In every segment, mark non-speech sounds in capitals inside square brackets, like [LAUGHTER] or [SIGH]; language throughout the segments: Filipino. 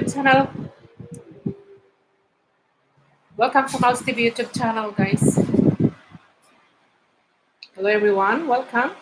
channel. Welcome to Mouse TV YouTube channel, guys. Hello, everyone. Welcome.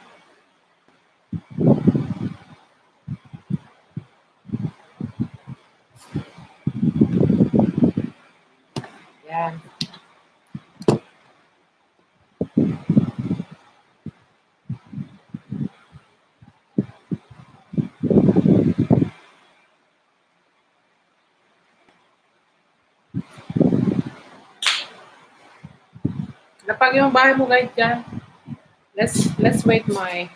Napag yung bahay mo, guys, dyan. Let's, let's wait my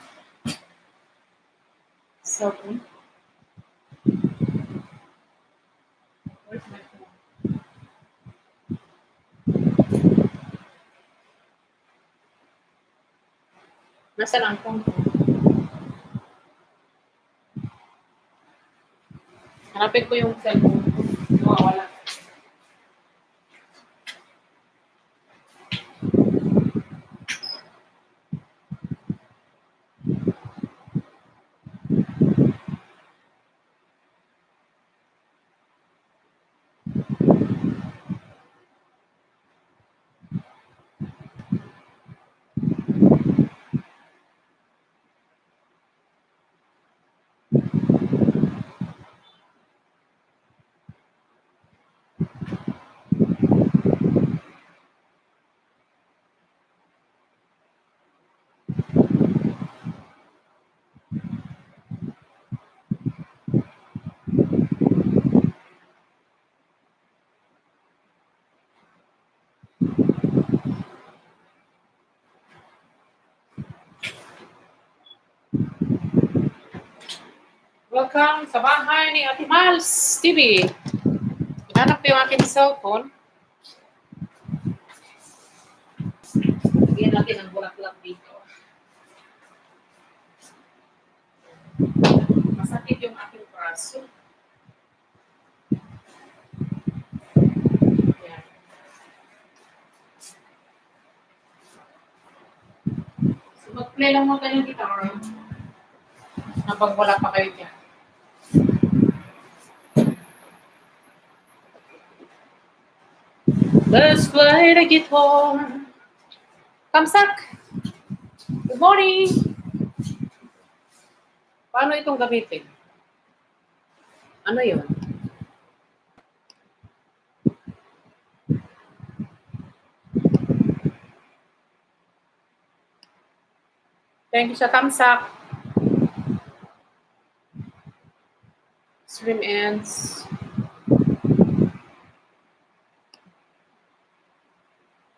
phone. Where's my phone? Nasaan ang phone ko? Hanapin ko yung cellphone ko. Nawawala. Welcome sa bahay ni Ate Mals TV. Hanap ko yung aking cellphone. Bigyan natin ang bulaklak dito. Masakit yung aking braso. So, mag-play lang mo tayo ng guitar habang wala pa kayo dyan. Let's play the guitar. Kamsak! Good morning! Paano itong gamitin? Ano yun? Thank you sa tamsak. Swim ends.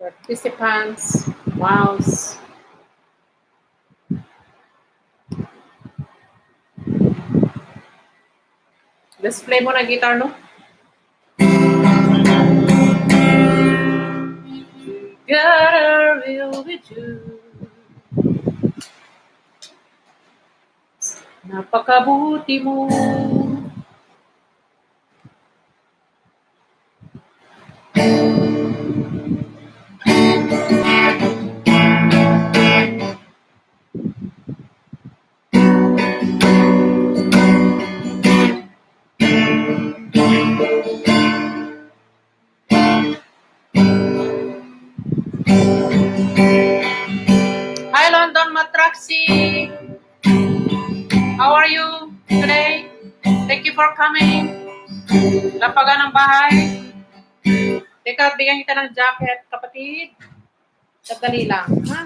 Participants, mouse. Display mo na guitar, no? Gotta real with you. Napakabuti mo. Coming. Lapagan ng bahay. Teka, bigyan kita ng jacket, kapatid. Sandali lang, ha?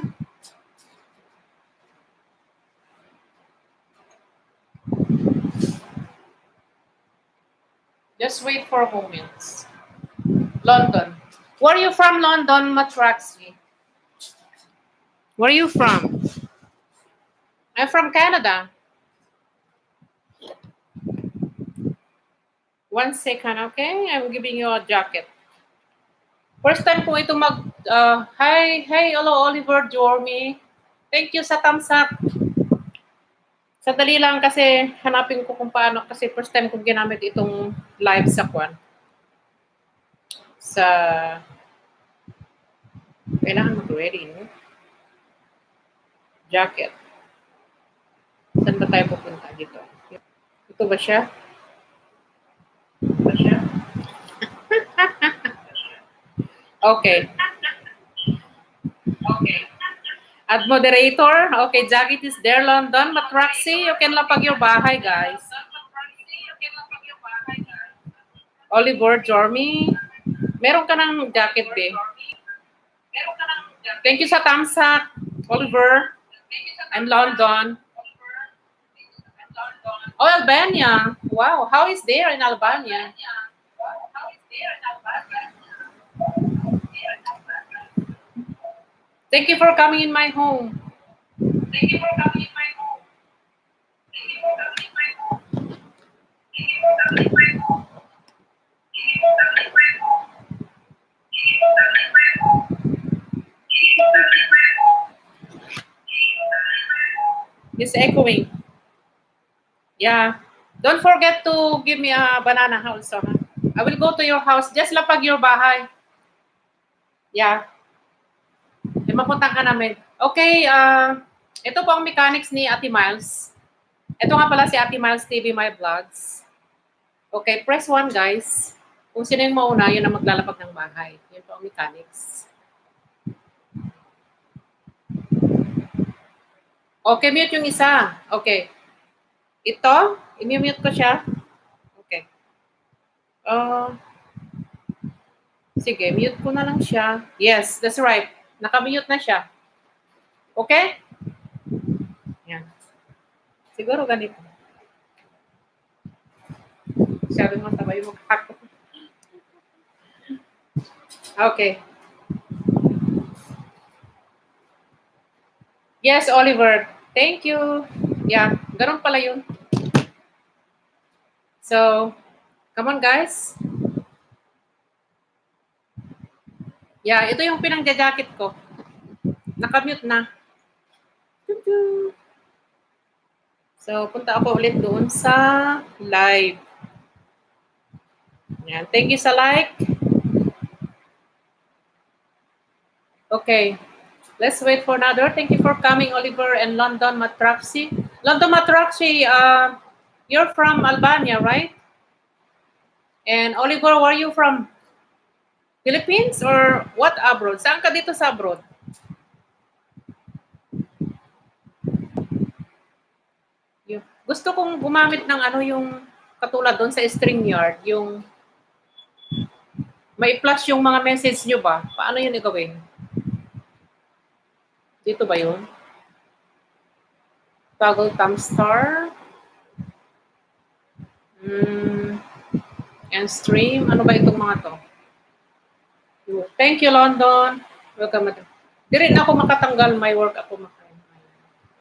Just wait for a moment. London. Where are you from, London, Matraxi? Where are you from? I'm from Canada. One second, okay? I'm giving you a jacket. First time ko ito mag... Uh, hi, hi, hello, Oliver Jormy. Thank you sa thumbs up. Sadali lang kasi hanapin ko kung paano kasi first time kong ginamit itong live sa kwan. Sa... Kailangan mag-ready, no? Jacket. Saan ba tayo pupunta dito? Ito ba siya? Okay. Okay. Ad moderator, okay, Jacket is there, London. Matraxi, you can lapag your bahay, guys. Oliver, Jormy. Meron ka ng jacket, be. Thank you sa thumbs Oliver. I'm London. Oh, Albania. Wow, how is there in Albania? You for coming in home. Thank you for coming in my home. Thank you for coming in my home. Thank you for coming in my home. Thank you for coming in my home. It's echoing. Yeah. Don't forget to give me a banana also. ha? I will go to your house. Just lapag your bahay. Yeah. Eh, mapunta ka namin. Okay, ah, ito po ang mechanics ni Ate Miles. Ito nga pala si Ate Miles TV My Vlogs. Okay, press 1 guys. Kung sino yung mauna, yun ang maglalapag ng bahay. Yun po ang mechanics. Okay, mute yung isa. Okay. Ito, i-mute ko siya. Okay. Uh, sige, mute ko na lang siya. Yes, that's right. Nakamute na siya. Okay? Yan. Siguro ganito. Masyadong mataba yung mukha ko. Okay. Yes, Oliver. Thank you. Yeah, ganun pala yun. So, come on guys. Yeah, ito yung pinangja-jacket ko. Nakamute na. So, punta ako ulit doon sa live. Yan. Thank you sa like. Okay. Let's wait for another. Thank you for coming, Oliver and London Matraxi. London Matraxi, uh, you're from Albania, right? And Oliver, where are you from? Philippines or what abroad? Saan ka dito sa abroad? Yung- Gusto kong gumamit ng ano yung katulad doon sa StreamYard, yung may flash yung mga message nyo ba? Paano yun igawin? Dito ba yun? Toggle thumb star. Mm, and stream. Ano ba itong mga to? Thank you, London. Welcome. madam. Rin ako makatanggal. My work ako maka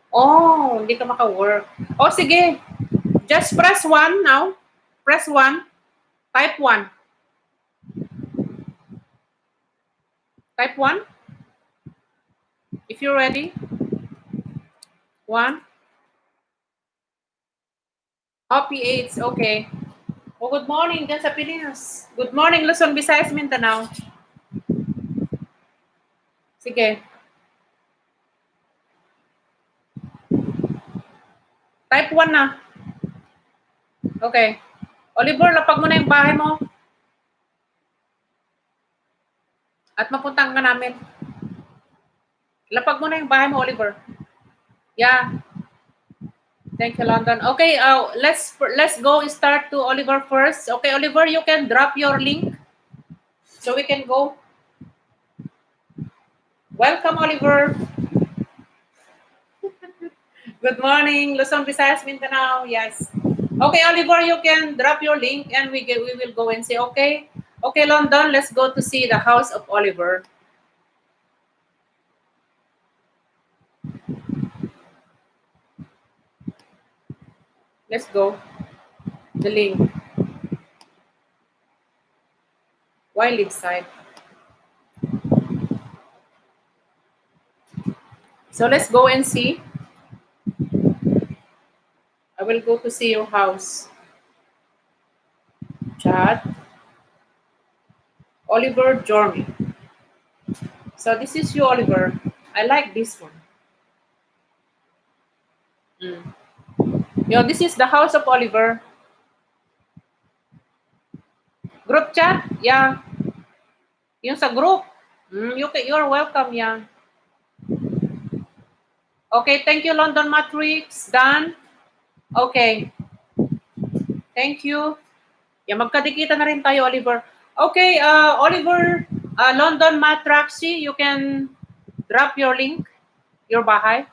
Oh, hindi ka maka-work. Oh, sige. Just press 1 now. Press 1. Type 1. Type 1. If you're ready. 1. Happy 8. Okay. Oh, good morning dyan sa Pilipinas. Good morning, Luzon, Visayas, Mindanao. Sige. Type 1 na. Okay. Oliver, lapag mo na yung bahay mo. At mapuntahan ka namin. Lapag mo na yung bahay mo, Oliver. Yeah. Thank you, London. Okay, uh, let's let's go start to Oliver first. Okay, Oliver, you can drop your link so we can go. Welcome, Oliver. Good morning, Luzon, Visayas, Mindanao. Yes. Okay, Oliver, you can drop your link and we get, we will go and say, okay, okay, London, let's go to see the house of Oliver. Let's go. The link. Wild side. So let's go and see. I will go to see your house. Chat. Oliver Jormy. So this is you, Oliver. I like this one. Mm. Yo, this is the house of Oliver. Group chat? Yeah. Yung sa group. Mm, you, you're welcome, yeah. Okay, thank you, London Matrix. Done. Okay. Thank you. Yeah, magkadikita na rin tayo, Oliver. Okay, uh, Oliver, uh, London Matraxi, you can drop your link, your bahay.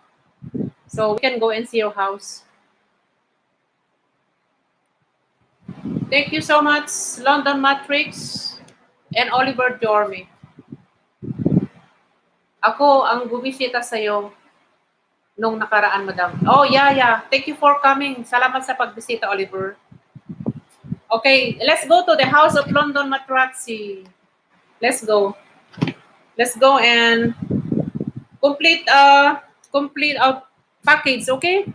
So we can go and see your house. Thank you so much, London Matrix and Oliver Dorme. Ako ang bumisita sa iyo nung nakaraan, madam. Oh, yeah, yeah. Thank you for coming. Salamat sa pagbisita, Oliver. Okay, let's go to the House of London Matraxi. Let's go. Let's go and complete uh complete our package, okay?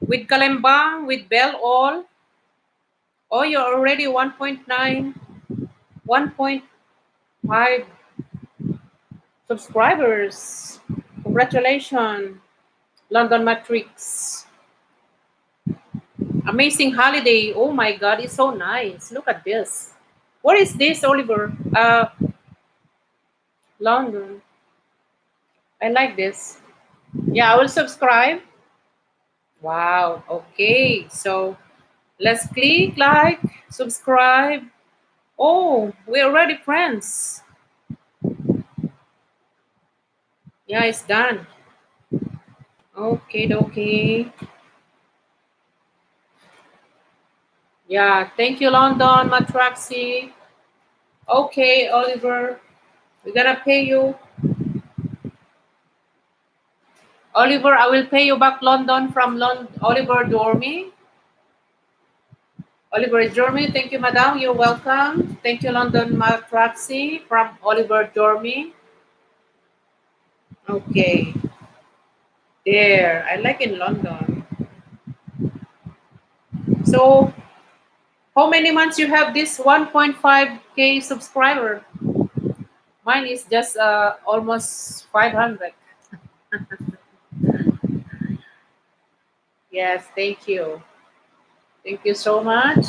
With Kalembang, with Bell all. Oh, you're already 1.9, 1.5 subscribers. Congratulations, London Matrix. Amazing holiday. Oh my God, it's so nice. Look at this. What is this, Oliver? Uh, London. I like this. Yeah, I will subscribe. Wow. Okay. So let's click like, subscribe. Oh, we're already friends. Yeah, it's done. Okay, okay. Yeah, thank you, London, Matraxi. Okay, Oliver, we're gonna pay you. Oliver, I will pay you back London from Lon Oliver Dormy. Oliver Dormy, thank you, madam. You're welcome. Thank you, London Matraxi from Oliver Dormy. Okay. There, I like in London. So, how many months you have this 1.5k subscriber? Mine is just uh, almost 500. [LAUGHS] yes, thank you. Thank you so much.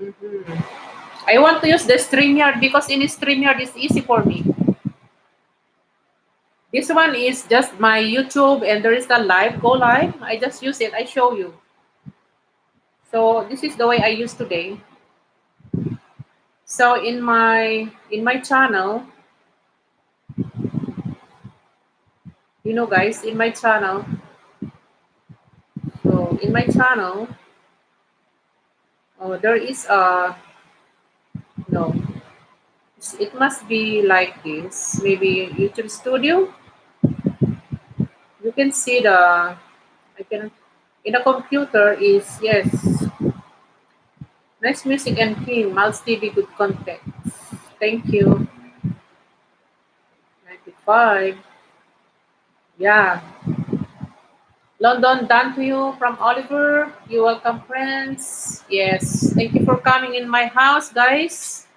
Mhm. I want to use the StreamYard because in StreamYard it's easy for me. This one is just my YouTube and there is the live, go live. I just use it, I show you. So this is the way I use today. So in my in my channel, you know guys, in my channel, so in my channel, oh, there is a, it must be like this, maybe YouTube Studio. You can see the, I can, in a computer is, yes, nice music and clean, Miles TV, good content. Thank you. 95. Yeah. London, done to you from Oliver. You welcome, friends. Yes. Thank you for coming in my house, guys.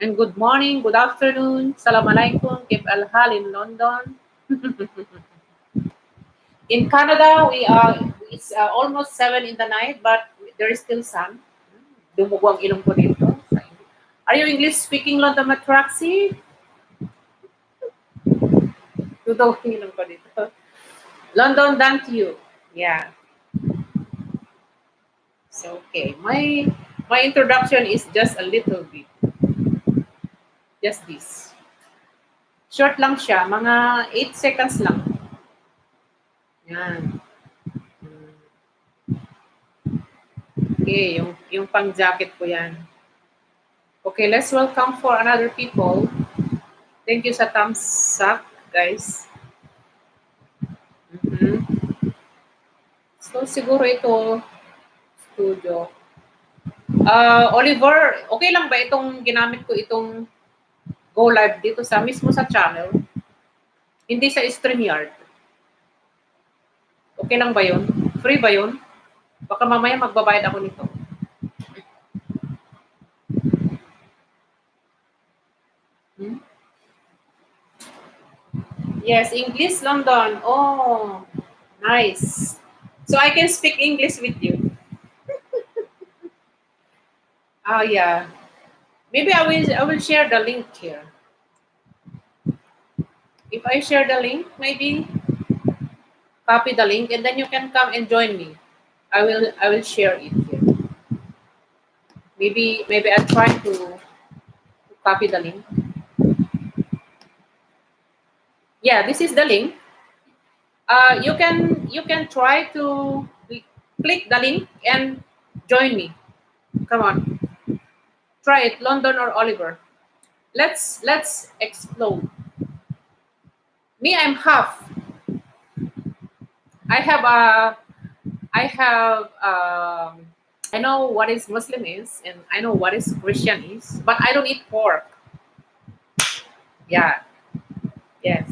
And good morning, good afternoon. Salam alaikum. Kip al hal in London. [LAUGHS] in Canada, we are it's uh, almost seven in the night, but there is still sun. Dumugo ilong ko dito. Are you English speaking, London Matraxi? Dudog ang ilong ko dito. [LAUGHS] London, to you. Yeah. So, okay. My my introduction is just a little bit. Just this. Short lang siya. Mga 8 seconds lang. Yan. Okay, yung, yung pang-jacket ko yan. Okay, let's welcome for another people. Thank you sa thumbs up, guys. Mhm. So, siguro ito, studio. Uh, Oliver, okay lang ba itong ginamit ko itong go live dito sa mismo sa channel? Hindi sa StreamYard. Okay lang ba yun? Free ba yun? Baka mamaya magbabayad ako nito. Hmm? Yes, English London. Oh, nice. So I can speak English with you. oh [LAUGHS] yeah. Maybe I will I will share the link here. If I share the link, maybe copy the link and then you can come and join me. I will I will share it here. Maybe maybe I'll try to, to copy the link. Yeah, this is the link. Uh, you can you can try to click the link and join me. Come on. Try it, London or Oliver. Let's let's explode. Me, I'm half. I have a I have um I know what is Muslim is and I know what is Christian is, but I don't eat pork. Yeah. Yes.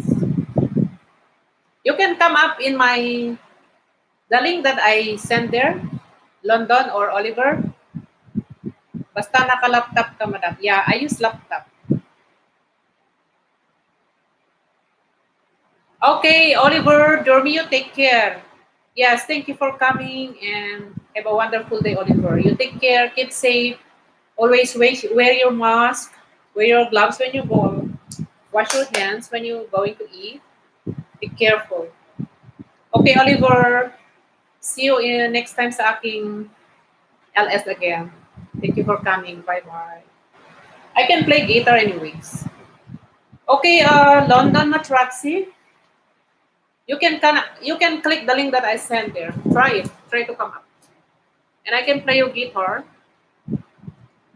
You can come up in my the link that I sent there, London or Oliver. Basta naka-laptop ka, madam. Yeah, I use laptop. Okay, Oliver, Dormio, take care. Yes, thank you for coming and have a wonderful day, Oliver. You take care, keep safe. Always wear your mask, wear your gloves when you go. Wash your hands when you're going to eat. Be careful. Okay, Oliver. See you in next time sa aking LS again. Thank you for coming. Bye-bye. I can play guitar anyways. Okay, uh, London Matraxi. You can, you can click the link that I sent there. Try it. Try to come up. And I can play your guitar.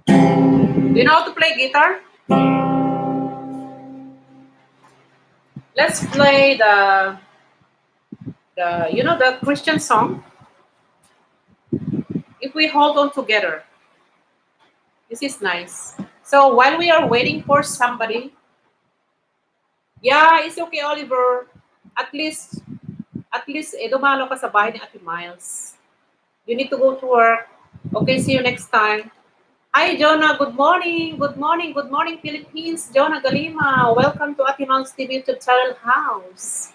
Do you know how to play guitar? Let's play the the you know the Christian song. If we hold on together, this is nice. So while we are waiting for somebody, yeah, it's okay, Oliver. At least, at least, eh, dumalo ka sa bahay ni Ate Miles. You need to go to work. Okay, see you next time. Hi, Jonah. Good morning. Good morning. Good morning, Philippines. Jonah Galima. Welcome to Ate Miles TV channel house.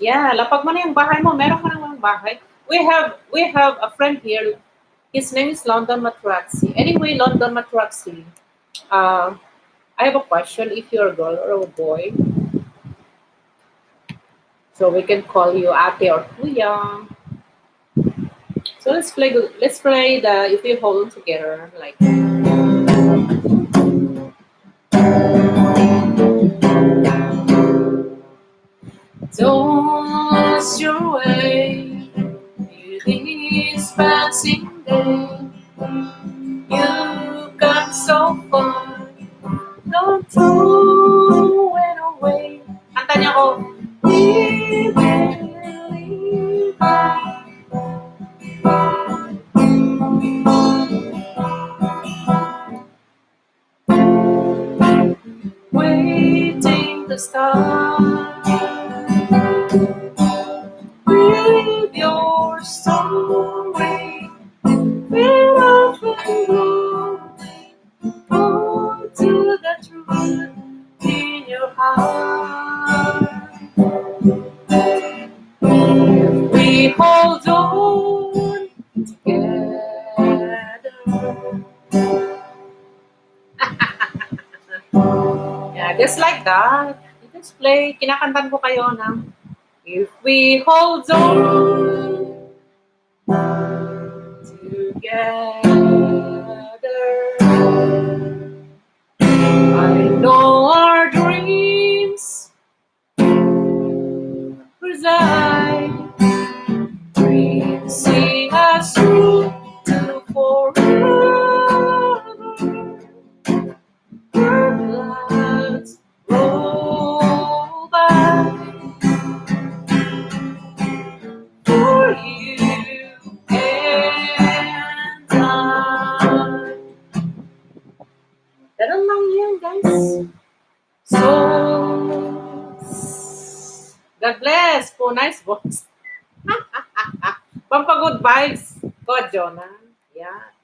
Yeah, lapag mo na yung bahay mo. Meron ka naman bahay. We have, we have a friend here. His name is London Matraxi. Anyway, London Matraxi. Uh, I have a question. If you're a girl or a boy, so we can call you Ate or Kuya. So let's play. Let's play the if we hold together like. Don't lose your way this passing You got so far, don't it away. Waiting start with your story. That. Just play. Kinakantan ko kayo ng If we hold on together, I know Jonah. Yeah.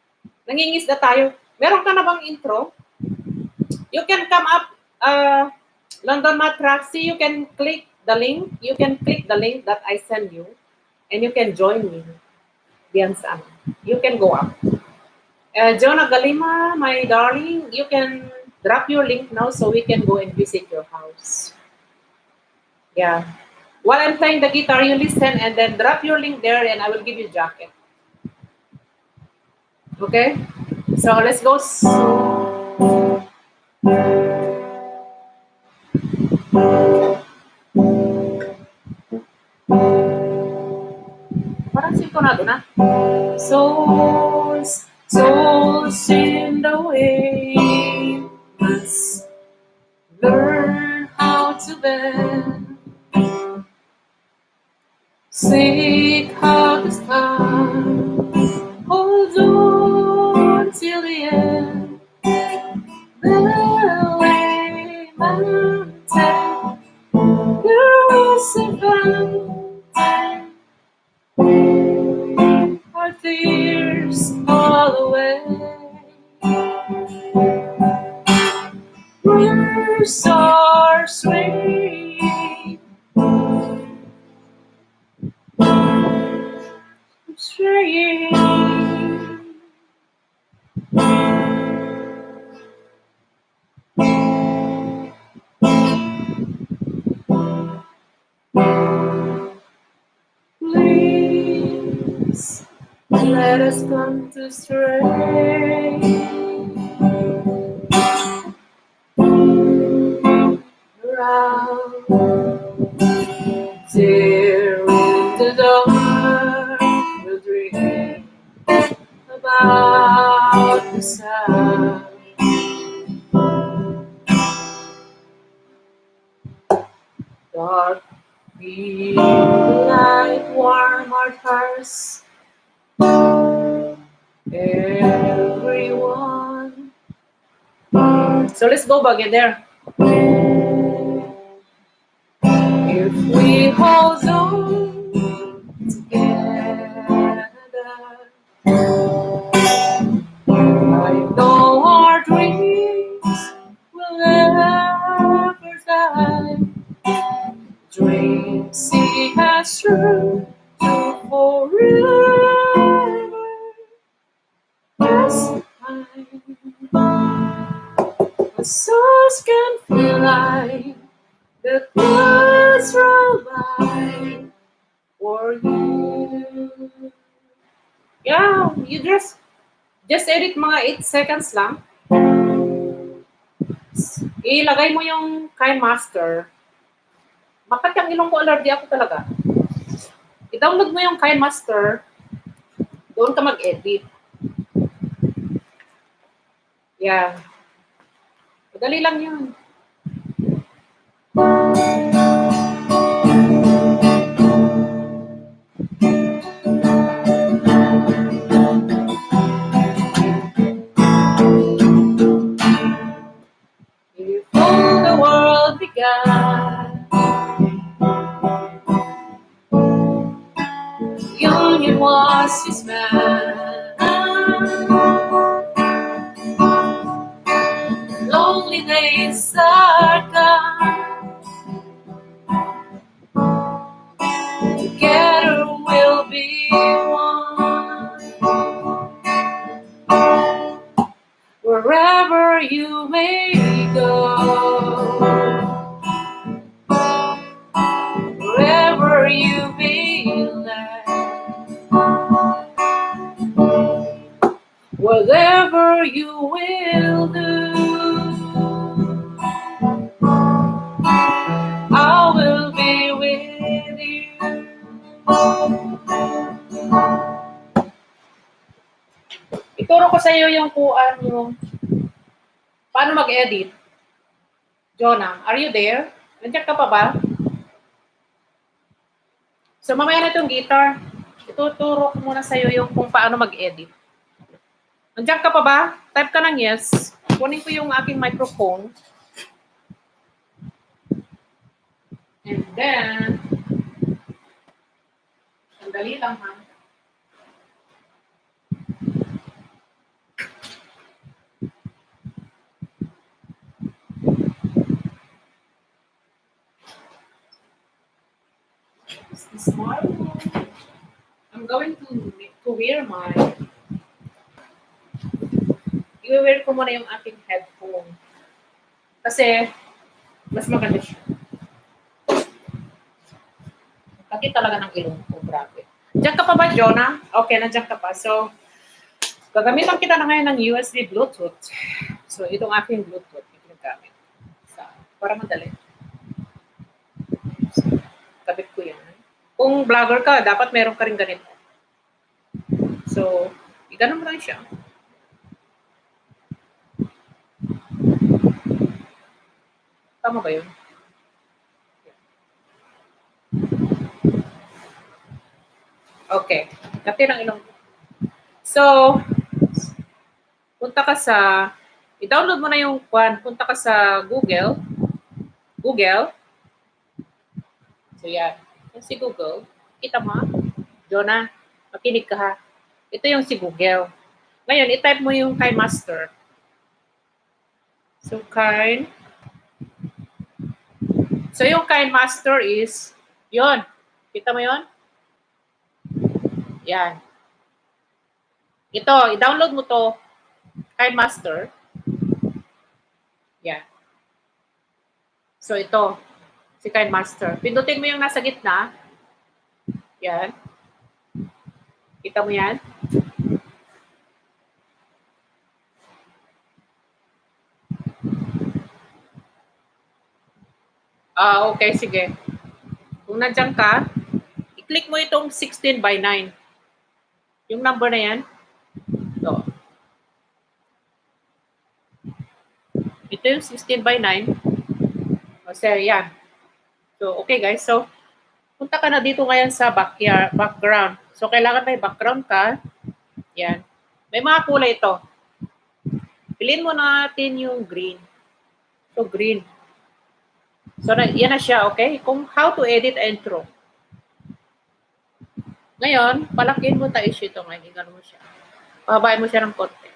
Nangingis na tayo. Meron ka na bang intro? You can come up, uh, London Matraxi. You can click the link. You can click the link that I send you. And you can join me. Diyan. You can go up. Uh, Jonah Galima, my darling, you can drop your link now so we can go and visit your house. Yeah. While I'm playing the guitar, you listen and then drop your link there and I will give you jacket. Okay? So let's go. Parang sintonado na. Souls, souls in the way must learn how to bend. Seek Rivers are sweet. Sweet. Please let us come to stray dark be light warm our hearts. Everyone. So let's go back in there. If we hold on together has true to forever. Yes, the souls can fly, the clouds roll by for you. Yeah, you just just edit mga 8 seconds lang. Ilagay mo yung Kind Master. Bakit yung ilong ko allergy ako talaga? I-download mo yung Kind Master. Doon ka mag-edit. Yeah. Madali lang yun. past is mine. Lonely days. Mag-edit. Jonah, are you there? Nandiyan ka pa ba? So mamaya na itong guitar. Ituturo ko muna sa iyo yung kung paano mag-edit. Nandiyan ka pa ba? Type ka ng yes. Kunin ko yung aking microphone. And then, sandali lang ha. Smart? I'm going to to wear my i-wear ko muna yung aking headphone. Kasi, mas maganda siya. Laki talaga ng ilong ko, grabe. Diyan ka pa ba, Jonah? Okay, nandiyan ka pa. So, gagamitan kita na ngayon ng USB Bluetooth. So, itong aking Bluetooth, yung ginagamit. So, para madali. So, kabit ko yan. Kung vlogger ka, dapat meron ka rin ganito. So, iganon mo lang siya. Tama ba yun? Okay. Kati ng ilong. So, punta ka sa, i-download mo na yung kwan, punta ka sa Google. Google. So, yan. Yan si Google. Kita mo? Jonah, makinig ka ha. Ito yung si Google. Ngayon, i-type mo yung kay master. So, kind. So, yung kind master is, yon Kita mo yon Yan. Ito, i-download mo to kay master. Yan. So, ito. Si kind master. Pindutin mo yung nasa gitna. Yan. Kita mo yan? Ah, okay, sige. Kung nandiyan ka, i-click mo itong 16 by 9. Yung number na yan. Ito. Ito yung 16 by 9. O, sir, yan. So, okay guys. So, punta ka na dito ngayon sa backyard, background. So, kailangan may background ka. Yan. May mga kulay ito. Piliin mo natin yung green. So, green. So, na, yan na siya, okay? Kung how to edit intro. Ngayon, palakihin mo tayo issue ito ngayon. Ingano mo siya. Pahabain mo siya ng konti.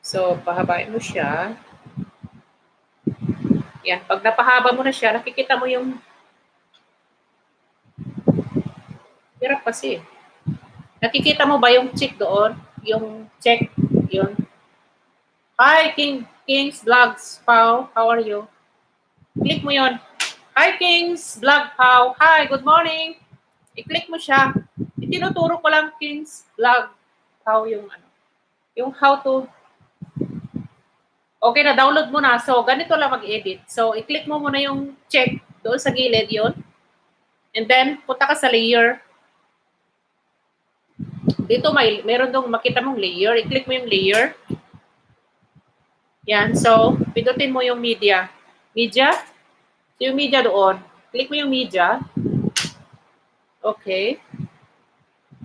So, pahabain mo siya. Yan. Pag napahaba mo na siya, nakikita mo yung Hirap kasi. Nakikita mo ba yung check doon? Yung check, yun. Hi, King, Kings Vlogs, Pau. How are you? Click mo yon. Hi, Kings Vlog, Pau. Hi, good morning. I-click mo siya. Itinuturo ko lang Kings Vlog, Pau, yung ano. Yung how to Okay na, download mo na. So, ganito lang mag-edit. So, i-click mo muna yung check doon sa gilid yon. And then, punta ka sa layer. Dito may meron dong makita mong layer. I-click mo yung layer. Yan. So, pindutin mo yung media. Media. So, yung media doon. Click mo yung media. Okay.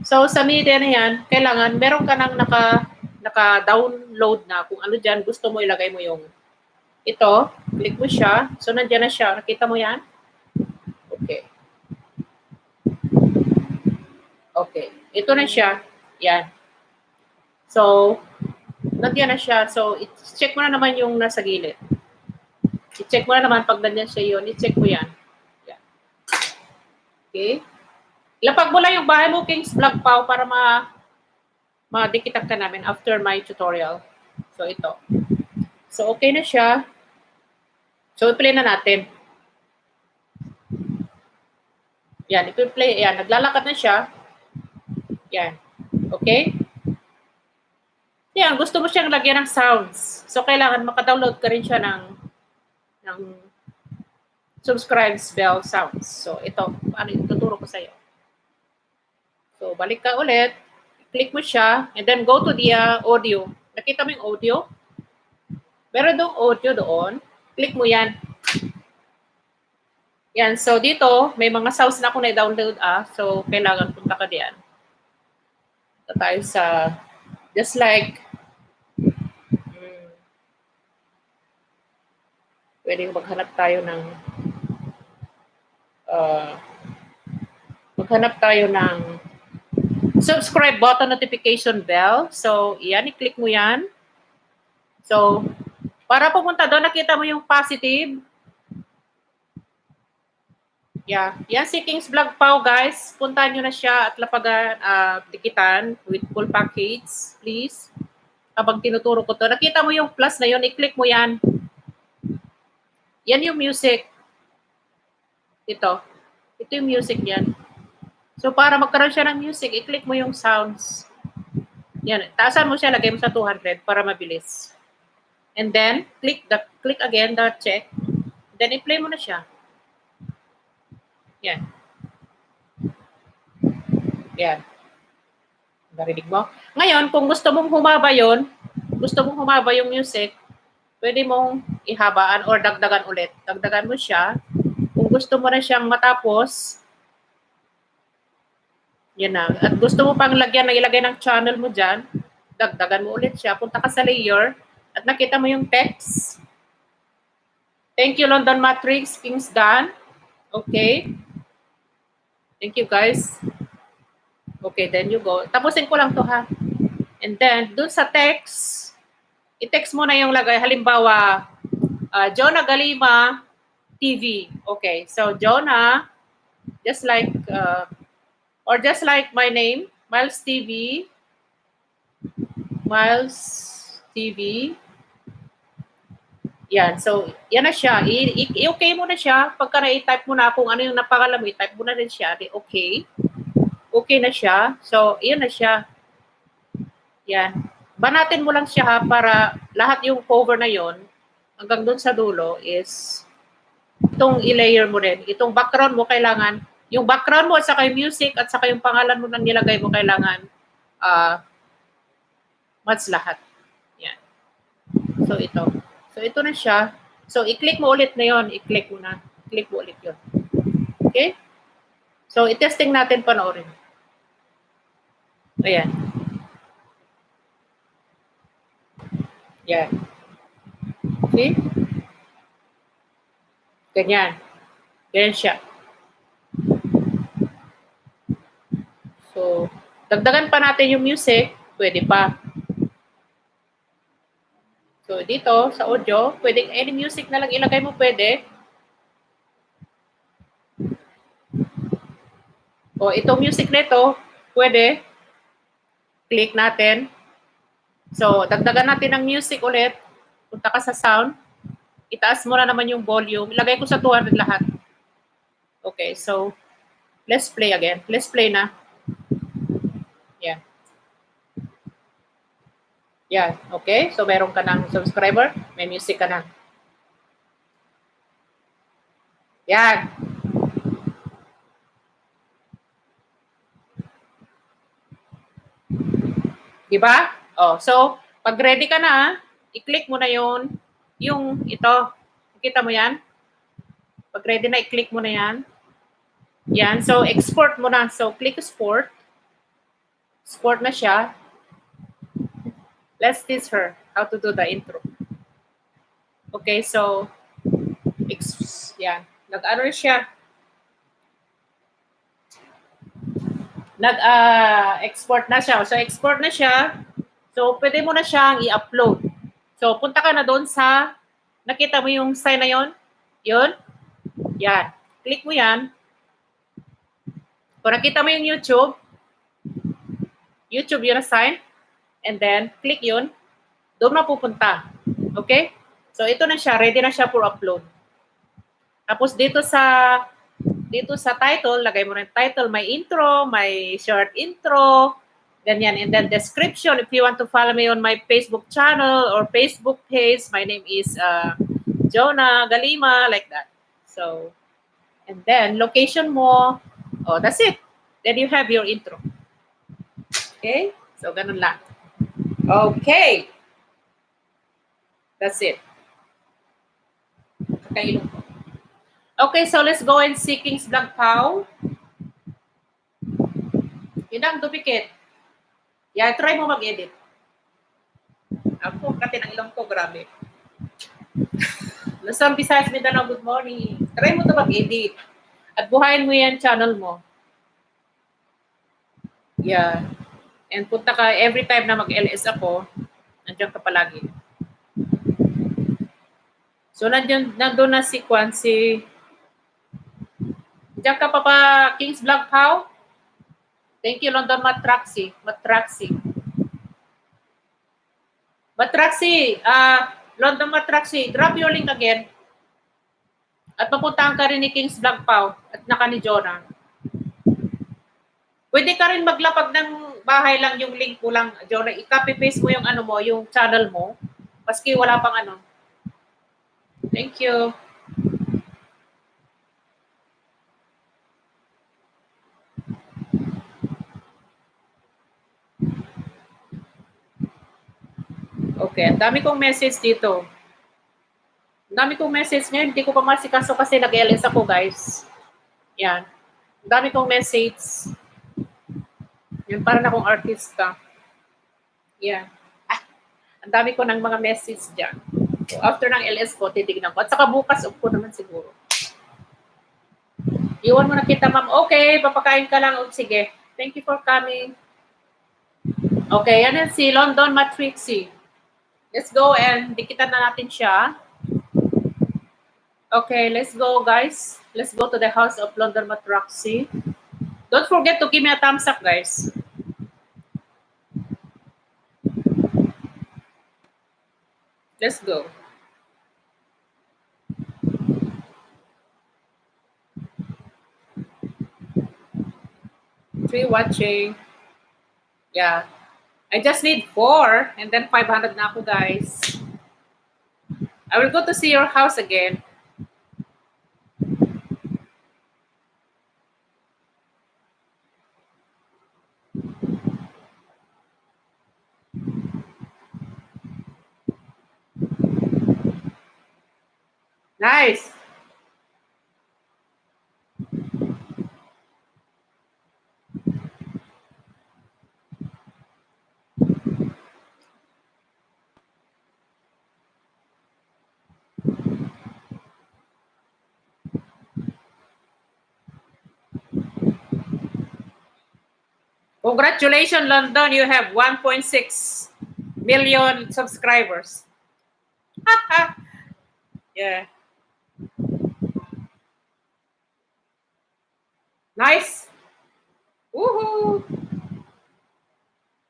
So, sa media na yan, kailangan meron ka nang naka, naka-download na kung ano dyan gusto mo ilagay mo yung ito. Click mo siya. So, nandiyan na siya. Nakita mo yan? Okay. Okay. Ito na siya. Yan. So, nandiyan na siya. So, i-check mo na naman yung nasa gilid. I-check mo na naman pag nandiyan siya yun. I-check mo yan. yan. Okay. Lapag mo lang yung bahay mo, King's Vlog Pau, para ma madikitan ka namin after my tutorial. So, ito. So, okay na siya. So, i-play na natin. Yan, i-play. Yan, naglalakad na siya. Yan. Okay? Yan, gusto mo siyang lagyan ng sounds. So, kailangan makadownload ka rin siya ng, ng subscribes bell sounds. So, ito, paano ituturo ko sa'yo. So, balik ka ulit. Click mo siya, and then go to the uh, audio. Nakita mo yung audio? Meron doon audio doon. Click mo yan. Yan, so dito, may mga sounds na ako na-download ah. So, kailangan punta ka diyan. Punta tayo sa, just like, hmm, pwede maghanap tayo ng, uh, maghanap tayo ng subscribe button, notification bell. So, yan, i-click mo yan. So, para pumunta doon, nakita mo yung positive. Yeah. Yan si King's Vlog Pau, guys. Puntahan nyo na siya at lapagan, uh, tikitan with full package, please. Habang tinuturo ko to. Nakita mo yung plus na yun, i-click mo yan. Yan yung music. Ito. Ito yung music yan. So, para magkaroon siya ng music, i-click mo yung sounds. Yan. Taasan mo siya, lagay mo sa 200 para mabilis. And then, click the click again the check. Then, i-play mo na siya. Yan. Yan. Narinig mo? Ngayon, kung gusto mong humaba yon, gusto mong humaba yung music, pwede mong ihabaan or dagdagan ulit. Dagdagan mo siya. Kung gusto mo na siyang matapos, yan na. At gusto mo pang lagyan na ilagay ng channel mo dyan, dagdagan mo ulit siya. Punta ka sa layer at nakita mo yung text. Thank you, London Matrix, Kings Dan. Okay. Thank you, guys. Okay, then you go. Tapusin ko lang to ha. And then, dun sa text, i-text mo na yung lagay. Halimbawa, uh, Jonah Galima TV. Okay, so Jonah, just like, uh, or just like my name, Miles TV, Miles TV, yan. So, yan na siya. I-okay mo na siya. Pagka na-type mo na kung ano yung napakalam mo, i-type mo na rin siya. Okay. Okay na siya. So, yan na siya. Yan. Banatin mo lang siya ha, para lahat yung cover na yon hanggang doon sa dulo is itong i-layer mo rin. Itong background mo kailangan, yung background mo at saka yung music at saka yung pangalan mo nang nilagay mo kailangan uh, match lahat. Yan. So, ito. So, ito na siya. So, i-click mo ulit na yon I-click mo na. Click mo ulit yon Okay? So, i-testing natin panoorin. Ayan. Yan. Okay? Ganyan. Ganyan siya. So, dagdagan pa natin yung music. Pwede pa. So, dito sa audio, pwedeng any music na lang ilagay mo pwede. O, itong music nito, pwede. Click natin. So, dagdagan natin ng music ulit. Punta ka sa sound. Itaas mo na naman yung volume. Ilagay ko sa 200 lahat. Okay, so, let's play again. Let's play na. Yeah. Yan, okay? So, meron ka ng subscriber, may music ka na. Yan. Diba? Oh, so, pag ready ka na, i-click mo na yon yung ito. Kita mo yan? Pag ready na, i-click mo na yan. Yan. So, export mo na. So, click export. Export na siya. Let's teach her how to do the intro. Okay, so, yan. Nag-ano siya. Nag-export uh, na siya. So, export na siya. So, pwede mo na siyang i-upload. So, punta ka na doon sa, nakita mo yung sign na yon? Yun? Yan. Click mo yan. Kung nakita mo yung YouTube, YouTube yun na sign. And then, click yun. Doon mapupunta. Okay? So, ito na siya. Ready na siya for upload. Tapos, dito sa dito sa title, lagay mo rin title, may intro, may short intro, ganyan. And then description, if you want to follow me on my Facebook channel or Facebook page, my name is uh, Jonah Galima, like that. So, and then location mo, oh, that's it. Then you have your intro. Okay? So, ganun lang. Okay. That's it. Kakailong ko. Okay, so let's go and see King's Vlog Pow. Yun ang duplicate. Yeah, try mo mag-edit. Ako, kati ng ilong ko, grabe. [LAUGHS] Luzon, Visayas, Mindanao, good morning. Try mo to mag-edit. At buhayin mo yan channel mo. Yeah. And punta ka, every time na mag-LS ako, nandiyan ka palagi. So, nandiyan, nandun na si Kwan, si Diyan ka pa pa, King's Vlog Pau? Thank you, London Matraxi. Matraxi. Matraxi, uh, London Matraxi, drop your link again. At mapuntahan ka rin ni King's Vlog Pau at naka ni Jonah. Pwede ka rin maglapag ng bahay lang yung link mo lang, Jonah. I-copy paste mo yung ano mo, yung channel mo. Maski wala pang ano. Thank you. Okay, ang dami kong message dito. Ang dami kong message ngayon, hindi ko pa masikaso kasi nag-LS ako, guys. Yan. Ang dami kong message. Yan, para na akong artista. Yan. Ah, ang dami ko ng mga message dyan. So, after ng LS ko, titignan ko. At saka bukas, upo naman siguro. Iwan mo na kita, ma'am. Okay, papakain ka lang. O, sige. Thank you for coming. Okay, yan yan si London Matrixie. Let's go and dikitan na natin siya. Okay, let's go guys. Let's go to the house of London Matraxi. Don't forget to give me a thumbs up, guys. Let's go. Three watching. Yeah. I just need four and then 500 na ako, guys. I will go to see your house again. Nice. Congratulations, London. You have 1.6 million subscribers. [LAUGHS] yeah. Nice. Woohoo!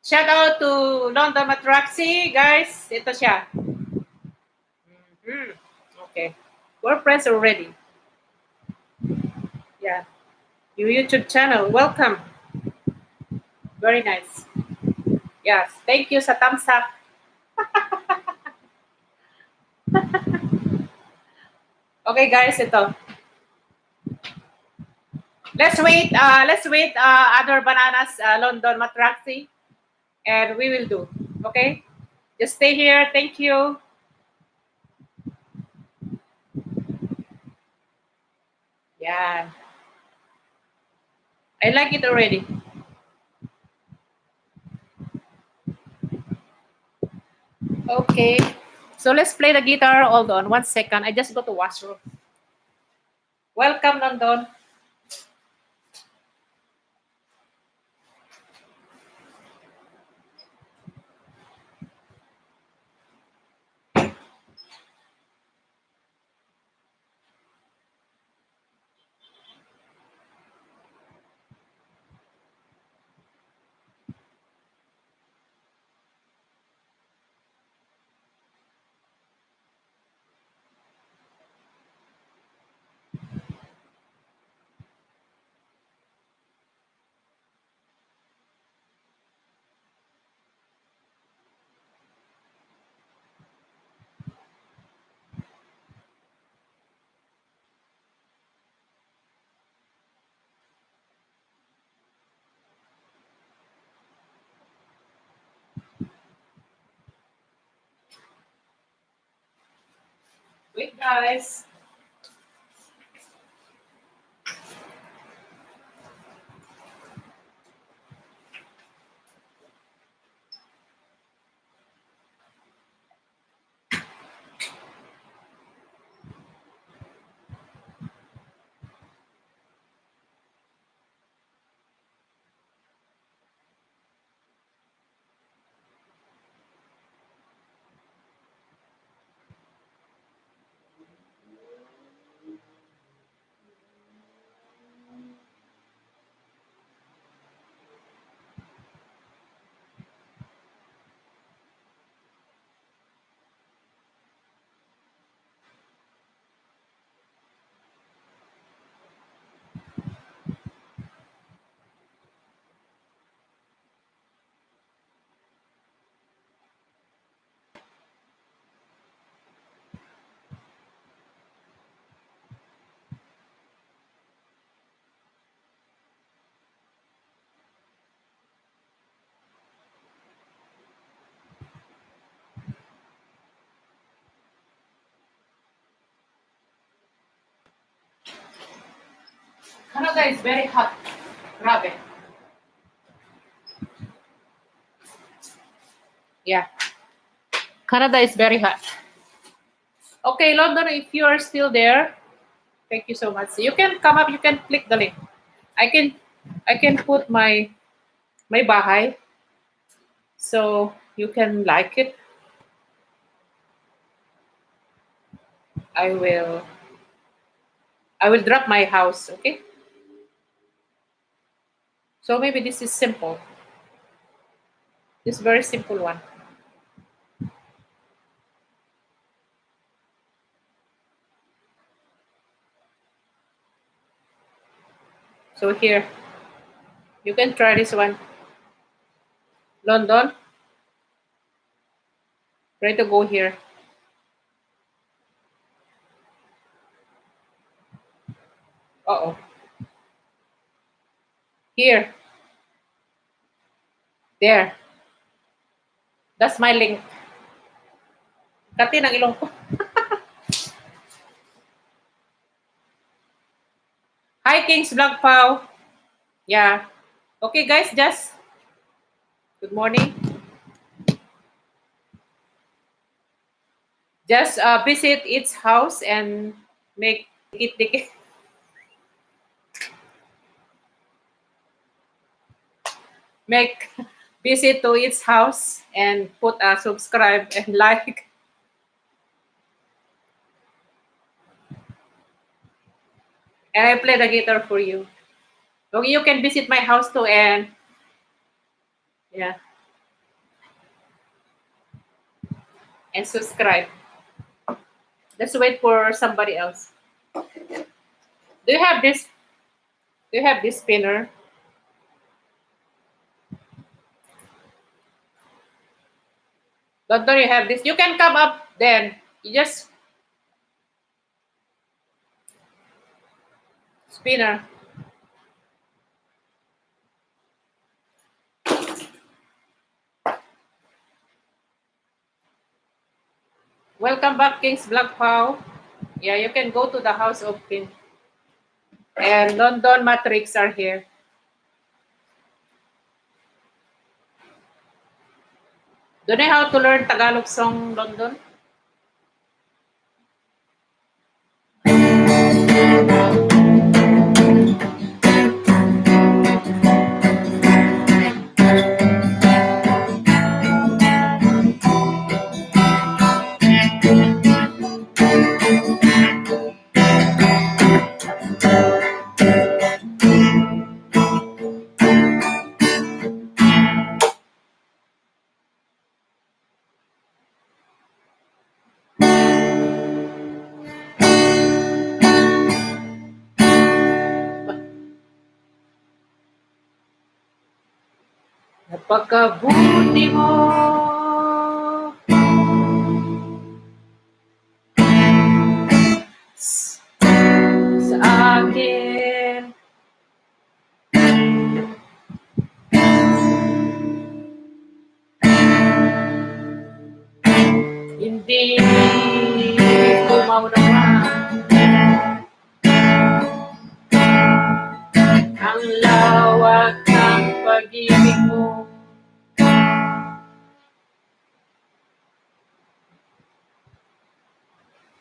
Shout out to London Matraxi, guys. Ito siya. Mm-hmm. Okay. We're already. Yeah. Your YouTube channel. Welcome. Very nice. Yes. Thank you sa thumbs up. [LAUGHS] okay, guys. Ito. Let's wait. Uh, let's wait. Uh, other bananas, uh, London Matraxi, and we will do. Okay. Just stay here. Thank you. Yeah. I like it already. Okay. So let's play the guitar. Hold on one second. I just go to washroom. Welcome, London. Wait, guys. Canada is very hot. Grabe. Yeah. Canada is very hot. Okay, London, if you are still there, thank you so much. You can come up, you can click the link. I can I can put my my bahay so you can like it. I will I will drop my house, okay? So maybe this is simple. This very simple one. So here, you can try this one. London. Try to go here. Uh-oh. Here. There. That's my link. Kati ng ilong ko. [LAUGHS] Hi, Kings Vlog Pau. Yeah. Okay, guys, just good morning. Just uh, visit its house and make it dikit. Make visit to its house and put a subscribe and [LAUGHS] like. And I play the guitar for you. So you can visit my house too and yeah. And subscribe. Let's wait for somebody else. Do you have this? Do you have this spinner? Don't you have this? You can come up then. You just spinner. Welcome back, King's Vlog Pau. Yeah, you can go to the house of King. And London Matrix are here. Do you know how to learn Tagalog song, London? Napakabuti mo.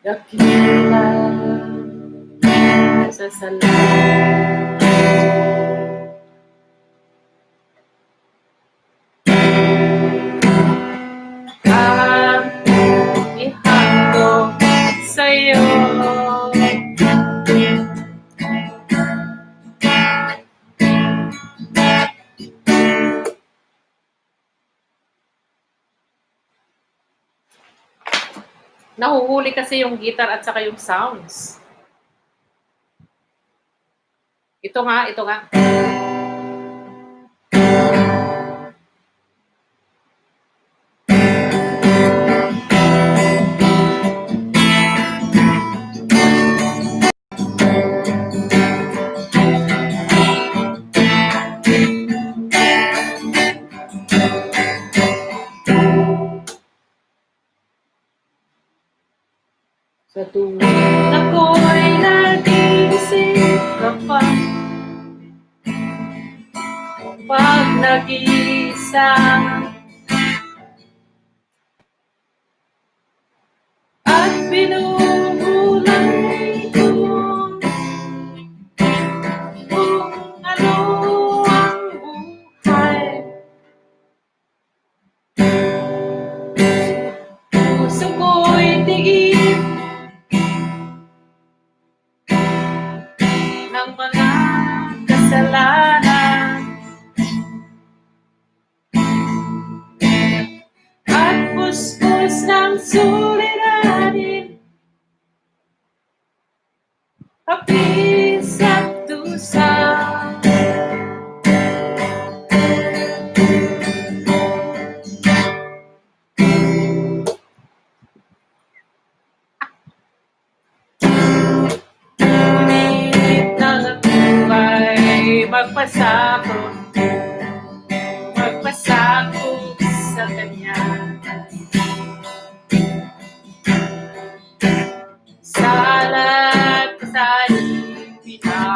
Dakila sa Nahuhuli kasi yung guitar at saka yung sounds. Ito nga, ito nga.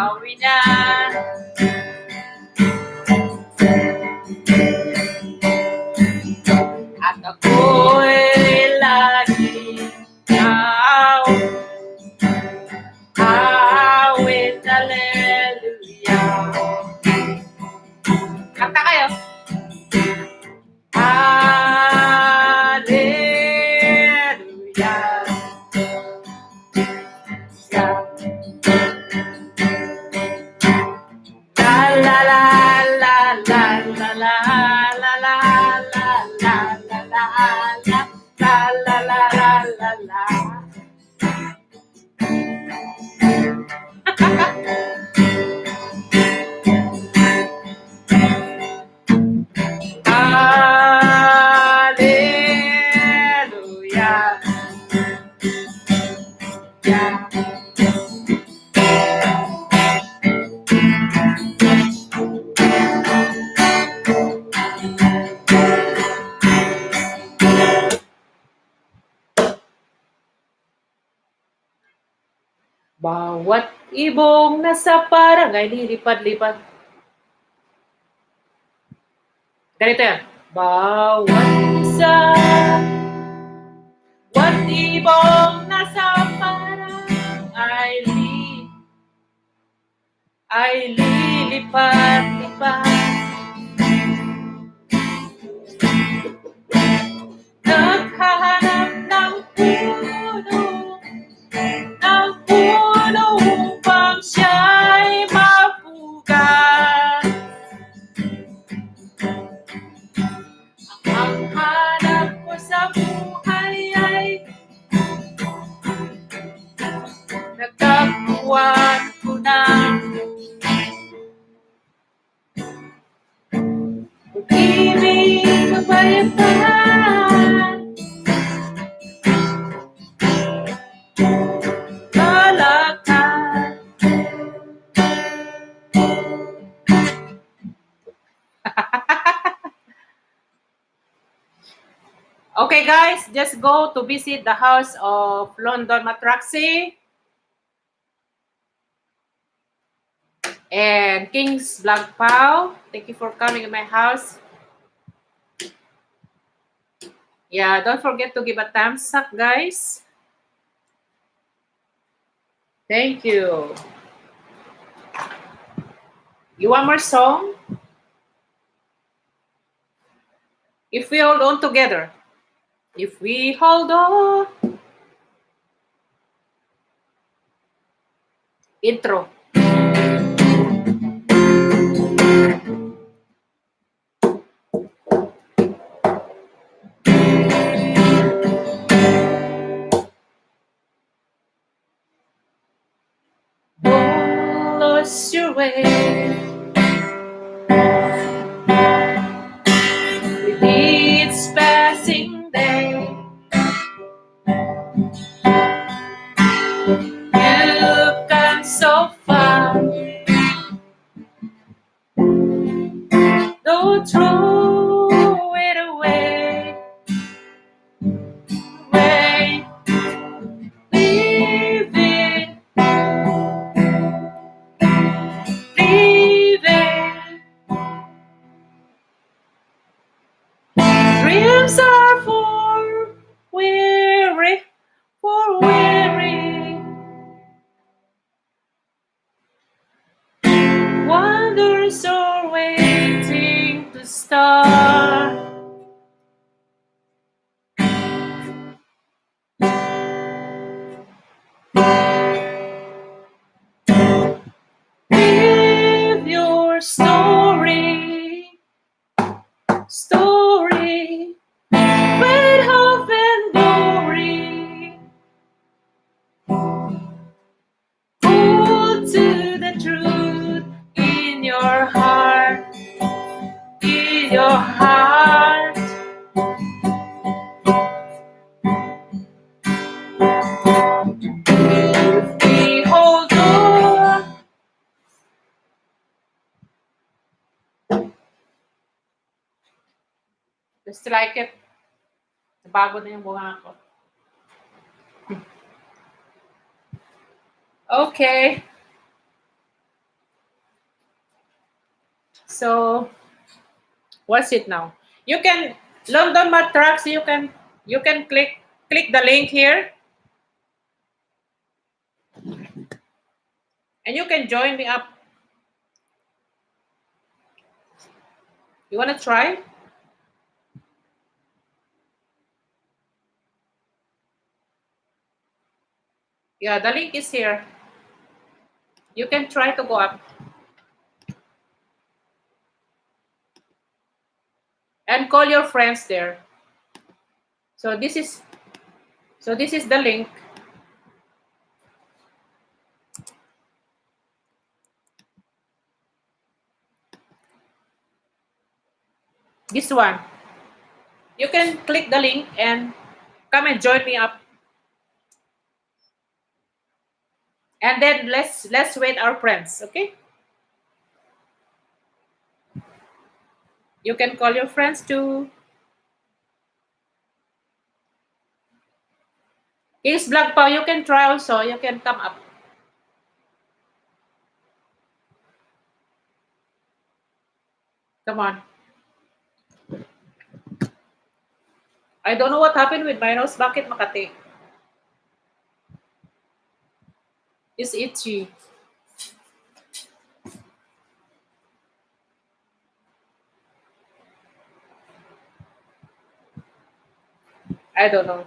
florida ibong nasa barangay lilipad-lipad. Ganito yan. Bawat isa, bawat ibong nasa barangay li, ay lilipad-lipad. Okay, guys, just go to visit the house of London Matraxi and King's Black Pau. Thank you for coming to my house. Yeah, don't forget to give a thumbs up, guys. Thank you. You want more song? If we hold on together. If we hold on. Intro. Don't lose your way. With each passing day, Just like it. Bago na yung bunga ko. Okay. So, what's it now? You can London Matrax. You can you can click click the link here, and you can join me up. You wanna try? Yeah, the link is here. You can try to go up. And call your friends there. So this is so this is the link. This one. You can click the link and come and join me up. And then let's let's wait our friends, okay? You can call your friends too. King's Vlog pa, you can try also. You can come up. Come on. I don't know what happened with my nose. Bakit Makati? It's itchy. I don't know.